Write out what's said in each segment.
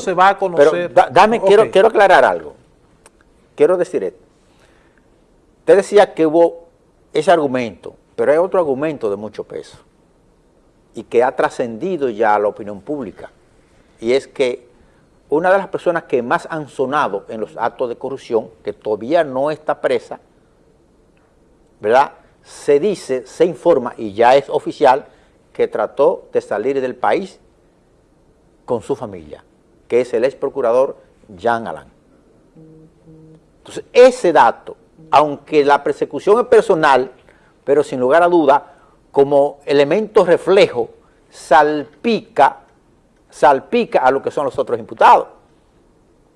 se va a conocer? Pero da- dame, quiero, quiero aclarar algo. Quiero decir esto. Usted decía que hubo ese argumento, pero hay otro argumento de mucho peso y que ha trascendido ya a la opinión pública. Y es que una de las personas que más han sonado en los actos de corrupción, que todavía no está presa, ¿verdad? Se dice, se informa y ya es oficial que trató de salir del país con su familia, que es el ex procurador Jean Alain. Entonces, ese dato, aunque la persecución es personal, pero sin lugar a duda, como elemento reflejo, salpica, salpica a lo que son los otros imputados.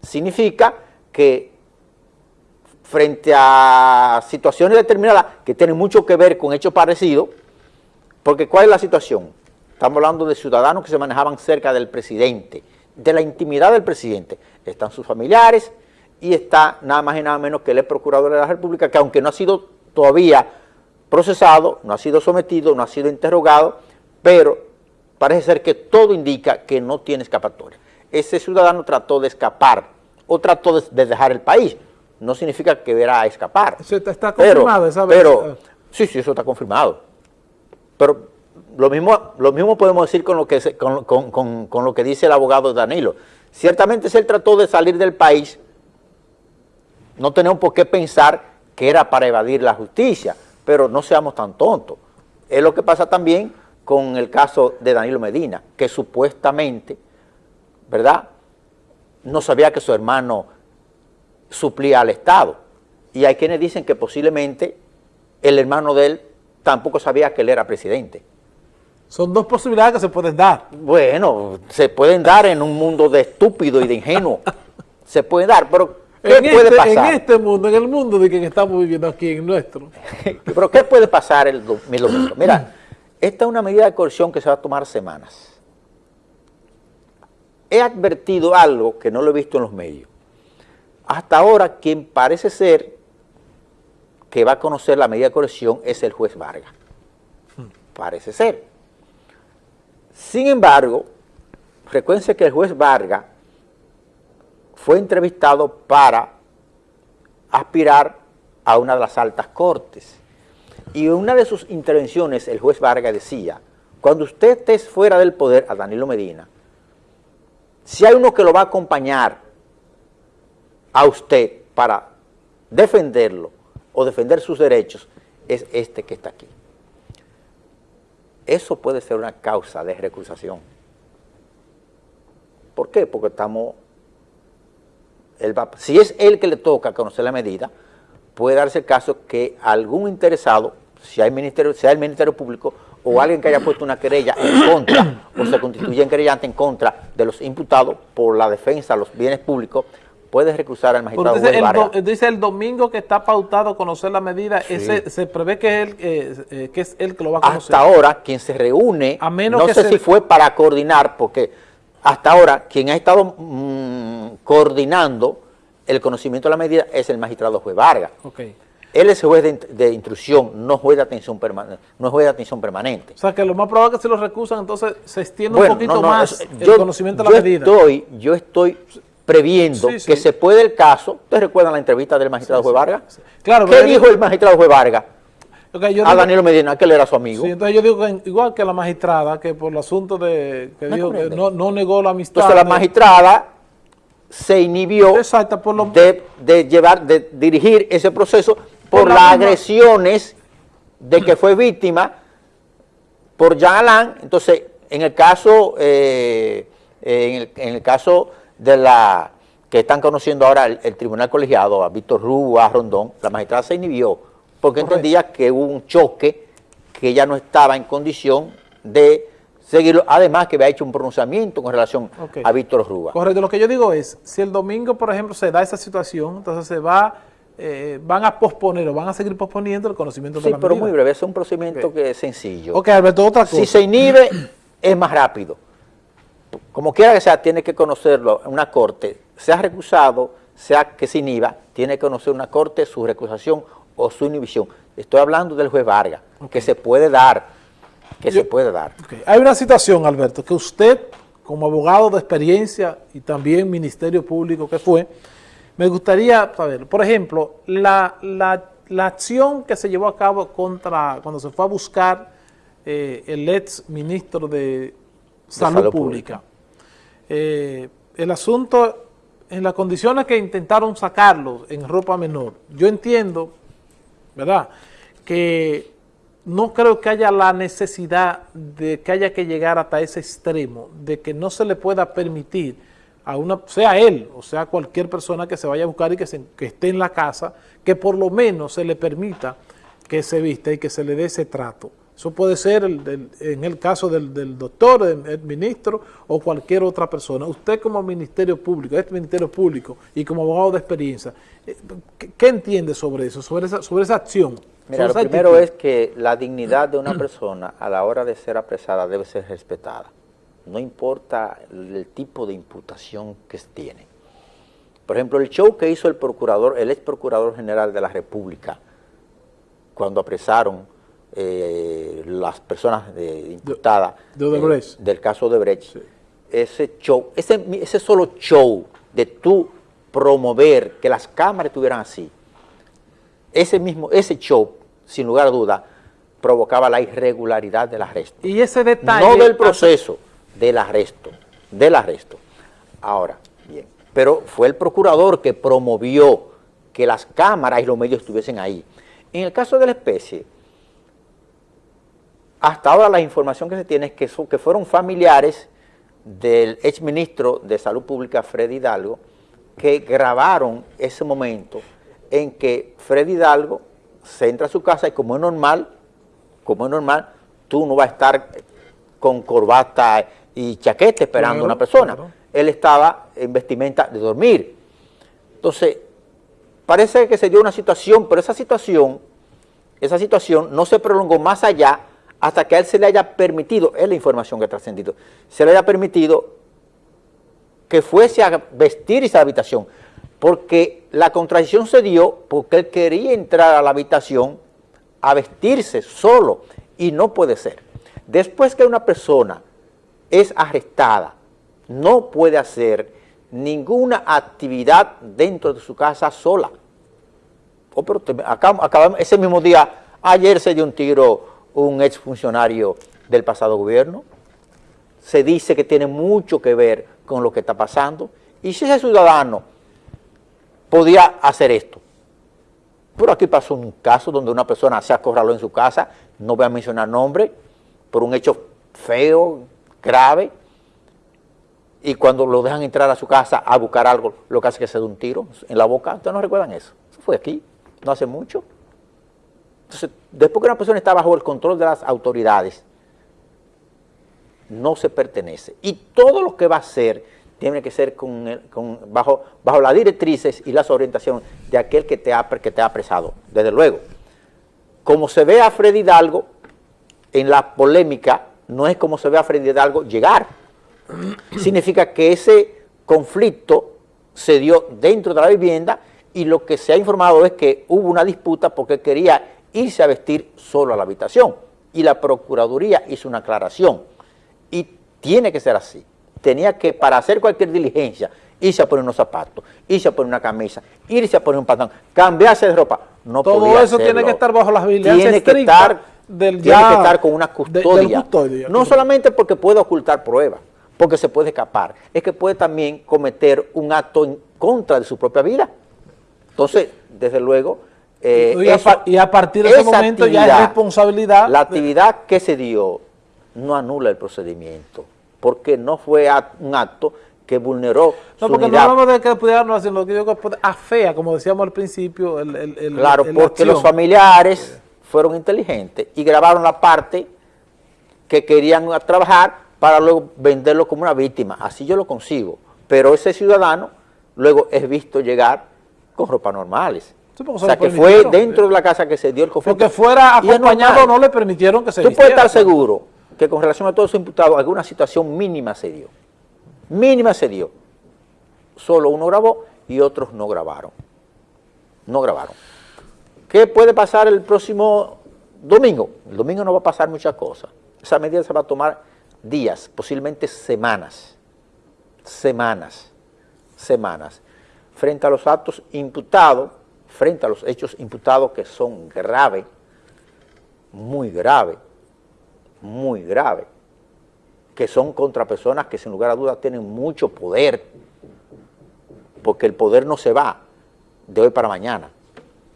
Significa que frente a situaciones determinadas que tienen mucho que ver con hechos parecidos, porque ¿cuál es la situación? Estamos hablando de ciudadanos que se manejaban cerca del presidente, de la intimidad del presidente. Están sus familiares y está nada más y nada menos que el procurador de la República, que aunque no ha sido todavía procesado, no ha sido sometido, no ha sido interrogado, pero parece ser que todo indica que no tiene escapatoria. Ese ciudadano trató de escapar o trató de, de dejar el país. No significa que verá escapar. Eso está- está Pero- confirmado esa vez. Pero, sí, sí, eso está confirmado. Pero lo mismo, podemos decir con lo, que, con- con- con lo que dice el abogado Danilo. Ciertamente si él trató de salir del país, no tenemos por qué pensar que era para evadir la justicia, pero no seamos tan tontos. Es lo que pasa también con el caso de Danilo Medina, que supuestamente, ¿verdad?, no sabía que su hermano suplía al Estado. Y hay quienes dicen que posiblemente el hermano de él tampoco sabía que él era presidente. Son dos posibilidades que se pueden dar. Bueno, se pueden dar en un mundo de estúpido y de ingenuo. se puede dar, pero ¿qué En puede este, pasar? en este mundo, en el mundo de que estamos viviendo aquí, en nuestro. Pero ¿qué puede pasar el, do- el domingo? Mira, esta es una medida de coerción que se va a tomar semanas. He advertido algo que no lo he visto en los medios. Hasta ahora, quien parece ser que va a conocer la medida de coerción es el juez Vargas. Parece ser. Sin embargo, recuerden que el juez Vargas fue entrevistado para aspirar a una de las altas cortes. Y en una de sus intervenciones el juez Vargas decía, cuando usted esté fuera del poder, a Danilo Medina, si hay uno que lo va a acompañar a usted para defenderlo o defender sus derechos, es este que está aquí. Eso puede ser una causa de recusación. ¿Por qué? Porque estamos si es él que le toca conocer la medida, puede darse el caso que algún interesado, si hay ministerio, sea el Ministerio Público o alguien que haya puesto una querella en contra o se constituye en querellante en contra de los imputados por la defensa de los bienes públicos, puede recusar al magistrado dice, juez el, do- Vargas. dice el domingo que está pautado conocer la medida, Sí. ese, se prevé que es, él, eh, eh, que es él que lo va a conocer. Hasta ahora, quien se reúne, A menos no que sé se- si fue para coordinar, porque hasta ahora quien ha estado mm, coordinando el conocimiento de la medida es el magistrado juez Vargas. Ok. Él es juez de, de instrucción, no juez de atención permanente, no juez de atención permanente. O sea, que lo más probable es que se lo recusan, entonces se extiende Bueno, un poquito no, no, más el conocimiento de yo la medida. Estoy, yo estoy previendo Sí, sí. que se puede el caso, ¿ustedes recuerdan la entrevista del magistrado juez Vargas? Claro, ¿Qué dijo el magistrado juez Vargas yo a digo- Danilo Medina, que él era su amigo? Sí, entonces yo digo que igual que la magistrada, que por el asunto de que dijo que no, no negó la amistad. Entonces la magistrada se inhibió Exacto, por lo de, de llevar, de dirigir ese proceso por, Por la las agresiones de que fue víctima por Jean Alain. Entonces, en el caso, eh, en, el, en el caso de la que están conociendo ahora el, el tribunal colegiado, a Víctor Rú, a Rondón, la magistrada se inhibió porque Correcto. entendía que hubo un choque que ella no estaba en condición de seguirlo, además que había hecho un pronunciamiento con relación a Víctor Rúa. Correcto, lo que yo digo es, si el domingo, por ejemplo, se da esa situación, entonces se va, eh, van a posponer o van a seguir posponiendo el conocimiento de Sí, la pero medida. muy breve, es un procedimiento que es sencillo. Ok, Alberto, otra cosa. Si se inhibe, es más rápido. Como quiera que sea, tiene que conocerlo una corte, sea recusado, sea que se inhiba, tiene que conocer una corte su recusación o su inhibición. Estoy hablando del juez Vargas, que se puede dar, que Yo- se puede dar. Hay una situación, Alberto, que usted como abogado de experiencia y también Ministerio Público que fue, me gustaría saber, por ejemplo, la, la, acción que se llevó a cabo contra, cuando se fue a buscar eh, el ex ministro de Salud, Pública. Eh, el asunto, en las condiciones que intentaron sacarlo en ropa menor, yo entiendo, ¿verdad?, que no creo que haya la necesidad de que haya que llegar hasta ese extremo, de que no se le pueda permitir a una, sea él o sea cualquier persona que se vaya a buscar y que, esté en la casa, que por lo menos se le permita que se vista y que se le dé ese trato. Eso puede ser en el caso del, doctor, del ministro o cualquier otra persona. Usted como Ministerio Público, este Ministerio Público y como abogado de experiencia, eh, ¿qué, entiende sobre eso, sobre esa, sobre esa acción? Mira, lo primero es que la dignidad de una persona a la hora de ser apresada debe ser respetada no importa el tipo de imputación que tiene. Por ejemplo, el show que hizo el procurador, el ex procurador general de la República, cuando apresaron eh, las personas imputadas eh, del caso de Brecht, ese show, ese, ese solo show de tú promover que las cámaras estuvieran así, ese mismo, ese show, sin lugar a duda, provocaba la irregularidad del arresto. Y ese detalle... No del proceso, del arresto, del arresto. Ahora, bien, pero fue el procurador que promovió que las cámaras y los medios estuviesen ahí. En el caso de la especie, hasta ahora la información que se tiene es que, que fueron familiares del exministro de Salud Pública, Freddy Hidalgo, que grabaron ese momento en que Freddy Hidalgo se entra a su casa y como es normal, como es normal, tú no vas a estar con corbata y chaquete esperando a una persona. Él estaba en vestimenta de dormir. Entonces, parece que se dio una situación, pero esa situación, esa situación no se prolongó más allá hasta que a él se le haya permitido, es la información que ha trascendido, se le haya permitido que fuese a vestirse a la habitación, porque la contradicción se dio porque él quería entrar a la habitación a vestirse solo, y no puede ser. Después que una persona es arrestada, no puede hacer ninguna actividad dentro de su casa sola. Oh, pero acá, ese mismo día, ayer se dio un tiro un exfuncionario del pasado gobierno, se dice que tiene mucho que ver con lo que está pasando, y si ese ciudadano podía hacer esto, pero aquí pasó un caso donde una persona se acorraló en su casa, no voy a mencionar nombre, por un hecho feo, grave, y cuando lo dejan entrar a su casa a buscar algo, lo que hace es que se da un tiro en la boca. ¿Ustedes no recuerdan eso? Eso fue aquí, no hace mucho. Entonces, después que una persona está bajo el control de las autoridades, no se pertenece. Y todo lo que va a hacer tiene que ser con, bajo, bajo las directrices y las orientaciones de aquel que te, ha, que te ha apresado, desde luego. Como se ve a Freddy Hidalgo en la polémica no es como se ve a Freddy Hidalgo llegar. Significa que ese conflicto se dio dentro de la vivienda y lo que se ha informado es que hubo una disputa porque quería irse a vestir solo a la habitación y la Procuraduría hizo una aclaración y tiene que ser así. Tenía que, para hacer cualquier diligencia, irse a poner unos zapatos, irse a poner una camisa, irse a poner un pantalón, cambiarse de ropa. No Todo eso tiene que estar bajo las vigilancias Tiene que estar tiene que estar con una custodia. no solamente porque puede ocultar pruebas, porque se puede escapar, es que puede también cometer un acto en contra de su propia vida. Entonces, desde luego... Eh, y, a, partir de ese momento ya es responsabilidad... La actividad que se dio no anula el procedimiento, porque no fue un acto que vulneró No, porque no hablamos de que pudiera no hacer lo que yo afea, como decíamos al principio, el, el, Claro, porque los familiares fueron inteligentes y grabaron la parte que querían trabajar para luego venderlo como una víctima. Así yo lo consigo. Pero ese ciudadano luego es visto llegar con ropas normales. O sea, que fue dentro de la casa que se dio el conflicto. Porque fuera acompañado no le permitieron que se Tú puedes estar seguro que con relación a todos los imputados alguna situación mínima se dio. Mínima se dio. Solo uno grabó y otros no grabaron. No grabaron. ¿Qué puede pasar el próximo domingo? El domingo no va a pasar muchas cosas. Esa medida se va a tomar días, posiblemente semanas. semanas, semanas, frente a los actos imputados, frente a los hechos imputados que son graves, muy graves, muy graves, que son contra personas que sin lugar a dudas tienen mucho poder, porque el poder no se va de hoy para mañana.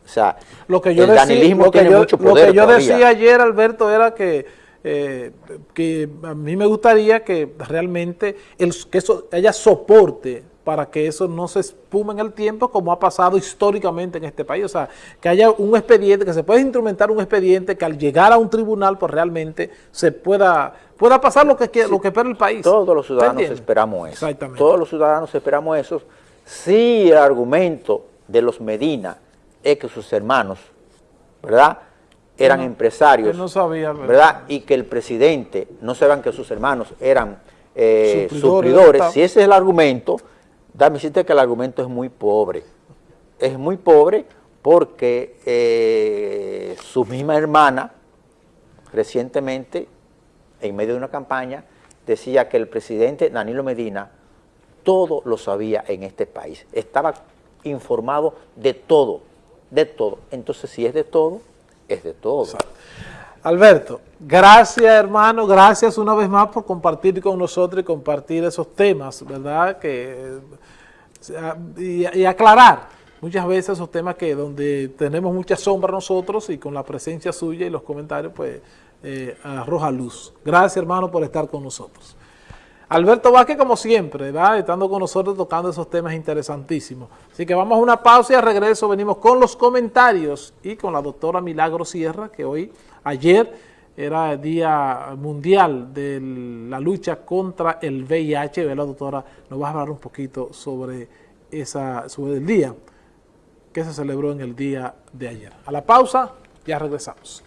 O sea, lo que yo el decía, danilismo lo que tiene yo, mucho lo poder que yo todavía. decía ayer, Alberto, era que, eh, que a mí me gustaría que realmente el, que eso haya soporte para que eso no se espume en el tiempo como ha pasado históricamente en este país. O sea, que haya un expediente, que se pueda instrumentar un expediente que al llegar a un tribunal, pues realmente se pueda, pueda pasar lo que, lo que espera el país. Todos los ¿Te ciudadanos esperamos eso. Exactamente. Todos los ciudadanos esperamos eso. Si el argumento de los Medina es que sus hermanos, ¿verdad? Eran No, empresarios, no sabía. ¿verdad? Y que el presidente no sepan que sus hermanos eran eh, Suplidores, suplidores. ¿verdad? Si ese es el argumento, dame decirte que el argumento es muy pobre. Es muy pobre porque eh, su misma hermana recientemente, en medio de una campaña, decía que el presidente Danilo Medina todo lo sabía en este país. Estaba informado de todo, de todo. Entonces, si es de todo, es de todo. Alberto, gracias hermano, gracias una vez más por compartir con nosotros y compartir esos temas, ¿verdad? Que, eh, y, aclarar muchas veces esos temas que donde tenemos mucha sombra nosotros y con la presencia suya y los comentarios, pues eh, arroja luz. Gracias hermano por estar con nosotros. Alberto Vázquez, como siempre, ¿verdad? estando con nosotros tocando esos temas interesantísimos. Así que vamos a una pausa y al regreso venimos con los comentarios y con la doctora Milagro Sierra, que hoy, ayer, era el Día Mundial de la lucha contra el VIH. ¿verdad, doctora? Nos va a hablar un poquito sobre, esa, sobre el día que se celebró en el día de ayer. A la pausa, ya regresamos.